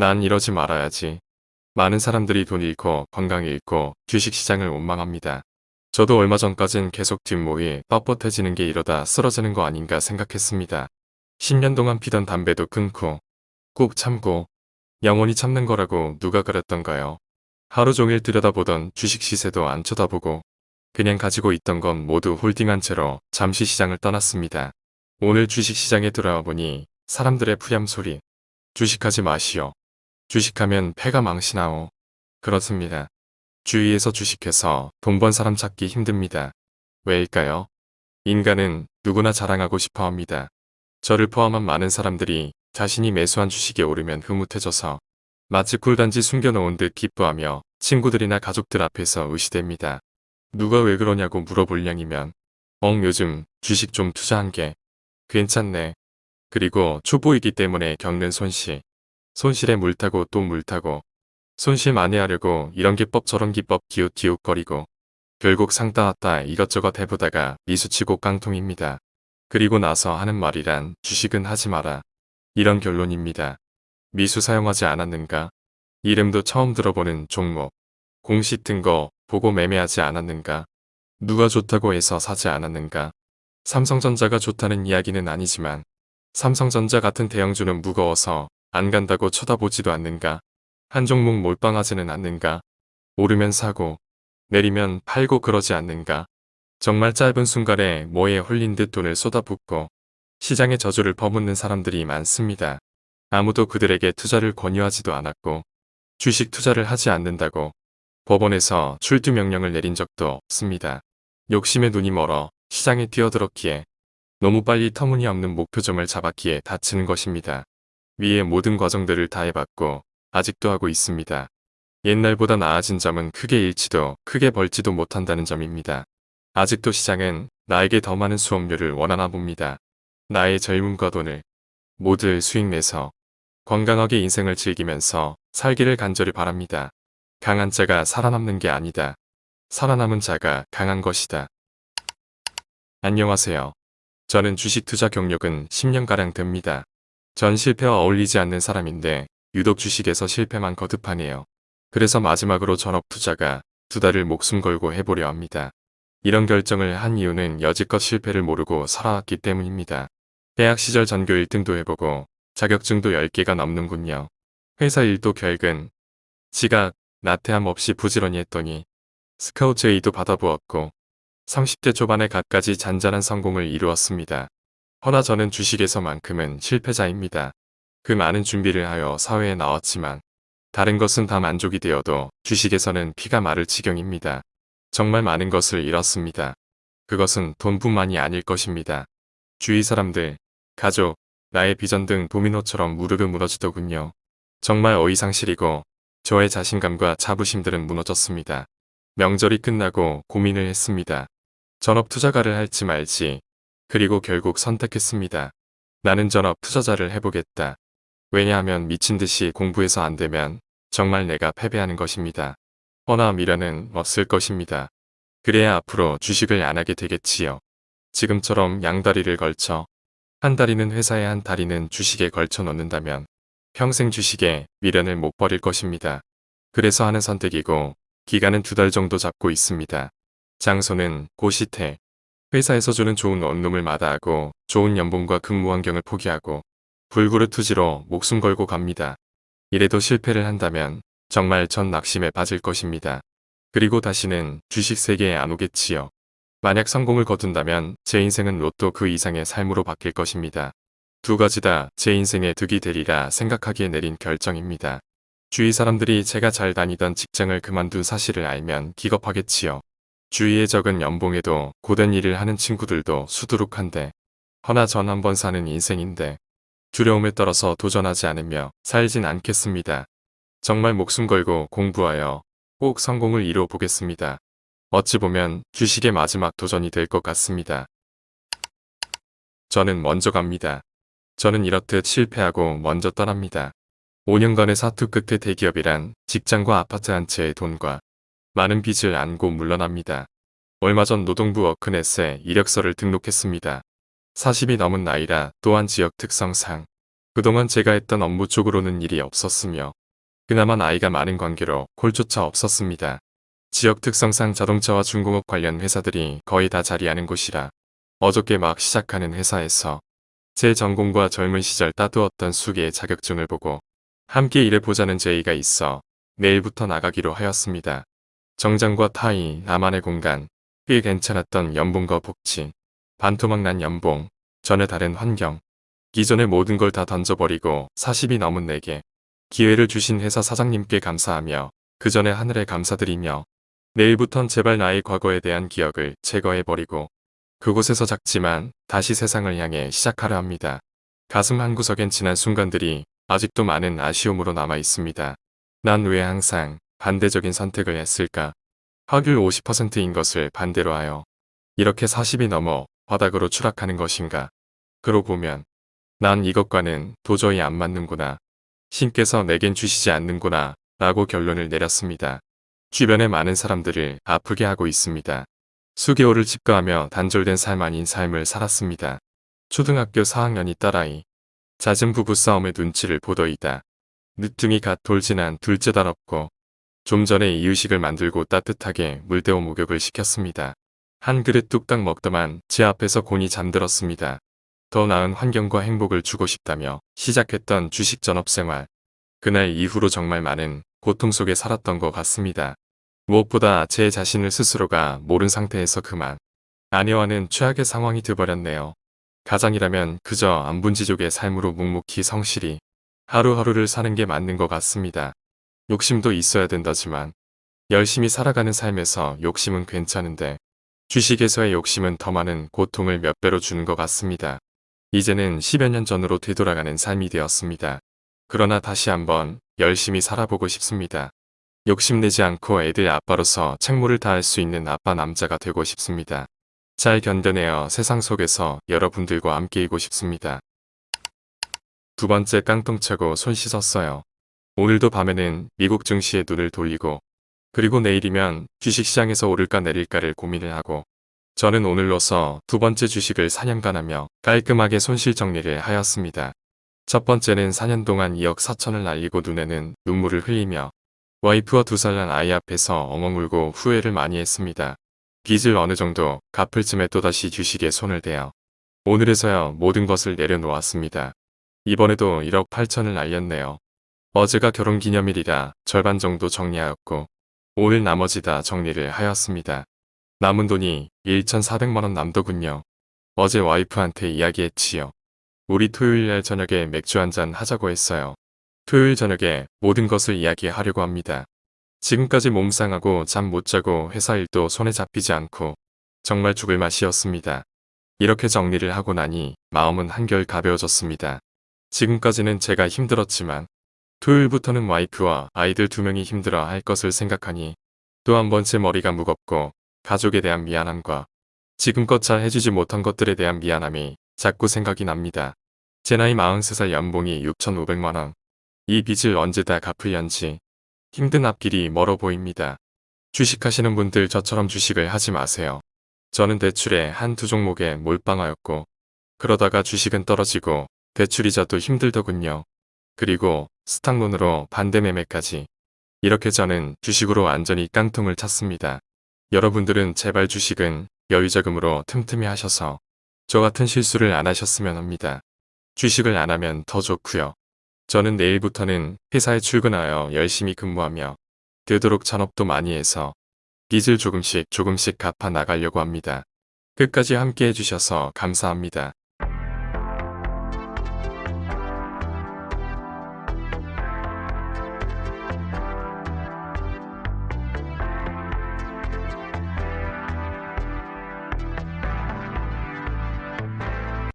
난 이러지 말아야지. 많은 사람들이 돈 잃고 건강 잃고 주식시장을 원망합니다. 저도 얼마 전까진 계속 뒷모이 뻣뻣해지는 게 이러다 쓰러지는 거 아닌가 생각했습니다. 10년 동안 피던 담배도 끊고 꾹 참고 영원히 참는 거라고 누가 그랬던가요. 하루 종일 들여다보던 주식 시세도 안 쳐다보고 그냥 가지고 있던 건 모두 홀딩한 채로 잠시 시장을 떠났습니다. 오늘 주식시장에 들어와 보니 사람들의 푸념 소리 주식하지 마시오. 주식하면 패가 망신하오. 그렇습니다. 주위에서 주식해서 돈 번 사람 찾기 힘듭니다. 왜일까요? 인간은 누구나 자랑하고 싶어 합니다. 저를 포함한 많은 사람들이 자신이 매수한 주식에 오르면 흐뭇해져서 마치 꿀단지 숨겨놓은 듯 기뻐하며 친구들이나 가족들 앞에서 의시됩니다. 누가 왜 그러냐고 물어볼 량이면 엉 요즘 주식 좀 투자한 게 괜찮네. 그리고 초보이기 때문에 겪는 손실. 손실에 물타고 또 물타고 손실 만회하려고 이런 기법 저런 기법 기웃기웃거리고 결국 상따 왔다 이것저것 해보다가 미수치고 깡통입니다. 그리고 나서 하는 말이란 주식은 하지 마라. 이런 결론입니다. 미수 사용하지 않았는가? 이름도 처음 들어보는 종목. 공시 뜬 거 보고 매매하지 않았는가? 누가 좋다고 해서 사지 않았는가? 삼성전자가 좋다는 이야기는 아니지만 삼성전자 같은 대형주는 무거워서 안 간다고 쳐다보지도 않는가? 한 종목 몰빵하지는 않는가? 오르면 사고 내리면 팔고 그러지 않는가? 정말 짧은 순간에 뭐에 홀린 듯 돈을 쏟아붓고 시장의 저주를 퍼붓는 사람들이 많습니다. 아무도 그들에게 투자를 권유하지도 않았고 주식 투자를 하지 않는다고 법원에서 출두 명령을 내린 적도 없습니다. 욕심에 눈이 멀어 시장에 뛰어들었기에 너무 빨리 터무니없는 목표점을 잡았기에 다치는 것입니다. 위의 모든 과정들을 다 해봤고 아직도 하고 있습니다. 옛날보다 나아진 점은 크게 잃지도 크게 벌지도 못한다는 점입니다. 아직도 시장은 나에게 더 많은 수업료를 원하나 봅니다. 나의 젊음과 돈을 모두 수익 내서 건강하게 인생을 즐기면서 살기를 간절히 바랍니다. 강한 자가 살아남는 게 아니다. 살아남은 자가 강한 것이다. 안녕하세요. 저는 주식 투자 경력은 10년가량 됩니다. 전 실패와 어울리지 않는 사람인데 유독 주식에서 실패만 거듭하네요. 그래서 마지막으로 전업 투자가 두 달을 목숨 걸고 해보려 합니다. 이런 결정을 한 이유는 여지껏 실패를 모르고 살아왔기 때문입니다. 대학 시절 전교 1등도 해보고 자격증도 10개가 넘는군요. 회사 일도 결근, 지각, 나태함 없이 부지런히 했더니 스카우트 A도 받아보았고 30대 초반에 갖가지 잔잔한 성공을 이루었습니다. 허나 저는 주식에서만큼은 실패자입니다. 그 많은 준비를 하여 사회에 나왔지만 다른 것은 다 만족이 되어도 주식에서는 피가 마를 지경입니다. 정말 많은 것을 잃었습니다. 그것은 돈뿐만이 아닐 것입니다. 주위 사람들, 가족, 나의 비전 등 도미노처럼 무르르 무너지더군요. 정말 어이상실이고 저의 자신감과 자부심들은 무너졌습니다. 명절이 끝나고 고민을 했습니다. 전업 투자가를 할지 말지 그리고 결국 선택했습니다. 나는 전업 투자자를 해보겠다. 왜냐하면 미친 듯이 공부해서 안 되면 정말 내가 패배하는 것입니다. 허나 미련은 없을 것입니다. 그래야 앞으로 주식을 안 하게 되겠지요. 지금처럼 양다리를 걸쳐 한 다리는 회사에 한 다리는 주식에 걸쳐 놓는다면 평생 주식에 미련을 못 버릴 것입니다. 그래서 하는 선택이고 기간은 두 달 정도 잡고 있습니다. 장소는 고시태. 회사에서 주는 좋은 원룸을 마다하고 좋은 연봉과 근무 환경을 포기하고 불구르 투지로 목숨 걸고 갑니다. 이래도 실패를 한다면 정말 전 낙심에 빠질 것입니다. 그리고 다시는 주식 세계에 안 오겠지요. 만약 성공을 거둔다면 제 인생은 로또 그 이상의 삶으로 바뀔 것입니다. 두 가지 다 제 인생의 득이 되리라 생각하기에 내린 결정입니다. 주위 사람들이 제가 잘 다니던 직장을 그만둔 사실을 알면 기겁하겠지요. 주위의 적은 연봉에도 고된 일을 하는 친구들도 수두룩한데 허나 전 한 번 사는 인생인데 두려움에 떨어서 도전하지 않으며 살진 않겠습니다. 정말 목숨 걸고 공부하여 꼭 성공을 이뤄 보겠습니다. 어찌 보면 주식의 마지막 도전이 될 것 같습니다. 저는 먼저 갑니다. 저는 이렇듯 실패하고 먼저 떠납니다. 5년간의 사투 끝에 대기업이란 직장과 아파트 한 채의 돈과 많은 빚을 안고 물러납니다. 얼마 전 노동부 워크넷에 이력서를 등록했습니다. 40이 넘은 나이라 또한 지역 특성상 그동안 제가 했던 업무 쪽으로는 일이 없었으며 그나마 나이가 많은 관계로 콜조차 없었습니다. 지역 특성상 자동차와 중공업 관련 회사들이 거의 다 자리하는 곳이라 어저께 막 시작하는 회사에서 제 전공과 젊은 시절 따두었던 수기의 자격증을 보고 함께 일해보자는 제의가 있어 내일부터 나가기로 하였습니다. 정장과 타이, 나만의 공간, 꽤 괜찮았던 연봉과 복지, 반토막 난 연봉, 전혀 다른 환경, 기존의 모든 걸 다 던져버리고 40이 넘은 내게. 기회를 주신 회사 사장님께 감사하며 그 전에 하늘에 감사드리며 내일부턴 제발 나의 과거에 대한 기억을 제거해버리고 그곳에서 작지만 다시 세상을 향해 시작하려 합니다. 가슴 한구석엔 지난 순간들이 아직도 많은 아쉬움으로 남아 있습니다. 난 왜 항상 반대적인 선택을 했을까? 확률 50%인 것을 반대로 하여 이렇게 40이 넘어 바닥으로 추락하는 것인가? 그러고 보면 난 이것과는 도저히 안 맞는구나. 신께서 내겐 주시지 않는구나 라고 결론을 내렸습니다. 주변의 많은 사람들을 아프게 하고 있습니다. 수개월을 집가하며 단절된 삶 아닌 삶을 살았습니다. 초등학교 4학년이 딸아이. 잦은 부부싸움의 눈치를 보더이다. 늦둥이 갓 돌진한 둘째 딸 없고 좀 전에 이유식을 만들고 따뜻하게 물대어 목욕을 시켰습니다. 한 그릇 뚝딱 먹더만 제 앞에서 곤이 잠들었습니다. 더 나은 환경과 행복을 주고 싶다며 시작했던 주식 전업 생활. 그날 이후로 정말 많은 고통 속에 살았던 것 같습니다. 무엇보다 제 자신을 스스로가 모른 상태에서 그만 아내와는 최악의 상황이 돼버렸네요. 가장이라면 그저 안분지족의 삶으로 묵묵히 성실히 하루하루를 사는 게 맞는 것 같습니다. 욕심도 있어야 된다지만 열심히 살아가는 삶에서 욕심은 괜찮은데 주식에서의 욕심은 더 많은 고통을 몇 배로 주는 것 같습니다. 이제는 10여 년 전으로 되돌아가는 삶이 되었습니다. 그러나 다시 한번 열심히 살아보고 싶습니다. 욕심내지 않고 애들 아빠로서 책무를 다할 수 있는 아빠 남자가 되고 싶습니다. 잘 견뎌내어 세상 속에서 여러분들과 함께이고 싶습니다. 두 번째 깡통 차고 손 씻었어요. 오늘도 밤에는 미국 증시에 눈을 돌리고 그리고 내일이면 주식시장에서 오를까 내릴까를 고민을 하고 저는 오늘로서 두 번째 주식을 4년간 하며 깔끔하게 손실 정리를 하였습니다. 첫 번째는 4년 동안 2억 4천을 날리고 눈에는 눈물을 흘리며 와이프와 두 살 난 아이 앞에서 엉엉 울고 후회를 많이 했습니다. 빚을 어느 정도 갚을 쯤에 또다시 주식에 손을 대어 오늘에서야 모든 것을 내려놓았습니다. 이번에도 1억 8천을 날렸네요. 어제가 결혼기념일이라 절반 정도 정리하였고 오늘 나머지 다 정리를 하였습니다. 남은 돈이 1,400만원 남더군요. 어제 와이프한테 이야기했지요. 우리 토요일날 저녁에 맥주 한잔 하자고 했어요. 토요일 저녁에 모든 것을 이야기하려고 합니다. 지금까지 몸 상하고 잠 못 자고 회사 일도 손에 잡히지 않고 정말 죽을 맛이었습니다. 이렇게 정리를 하고 나니 마음은 한결 가벼워졌습니다. 지금까지는 제가 힘들었지만 토요일부터는 와이프와 아이들 두 명이 힘들어 할 것을 생각하니 또 한 번 제 머리가 무겁고 가족에 대한 미안함과 지금껏 잘 해주지 못한 것들에 대한 미안함이 자꾸 생각이 납니다. 제 나이 43살 연봉이 6,500만원. 이 빚을 언제 다 갚을련지 힘든 앞길이 멀어 보입니다. 주식하시는 분들 저처럼 주식을 하지 마세요. 저는 대출에 한 두 종목에 몰빵하였고 그러다가 주식은 떨어지고 대출이자도 힘들더군요. 그리고 스탁론으로 반대매매까지 이렇게 저는 주식으로 완전히 깡통을 찼습니다. 여러분들은 제발 주식은 여유자금으로 틈틈이 하셔서 저 같은 실수를 안 하셨으면 합니다. 주식을 안 하면 더 좋고요. 저는 내일부터는 회사에 출근하여 열심히 근무하며 되도록 잔업도 많이 해서 빚을 조금씩 조금씩 갚아 나가려고 합니다. 끝까지 함께 해주셔서 감사합니다.